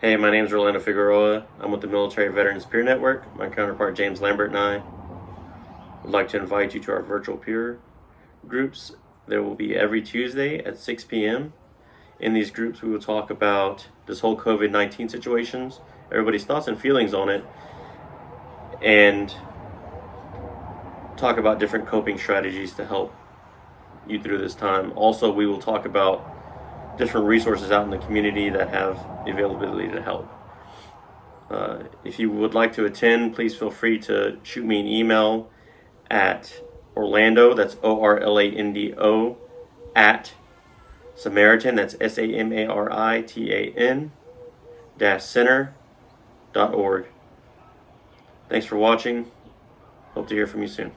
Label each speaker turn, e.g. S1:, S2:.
S1: Hey, my name is Orlando Figueroa. I'm with the Military Veterans Peer Network. My counterpart James Lambert and I would like to invite you to our virtual peer groups. There will be every Tuesday at 6 p.m. In these groups, we will talk about this whole COVID 19 situations, everybody's thoughts and feelings on it, and talk about different coping strategies to help you through this time. Also, we will talk about different resources out in the community that have availability to help. Uh, if you would like to attend, please feel free to shoot me an email at Orlando, that's O R L A N D O, at Samaritan, that's S A M A R I T A N, dash center dot org. Thanks for watching. Hope to hear from you soon.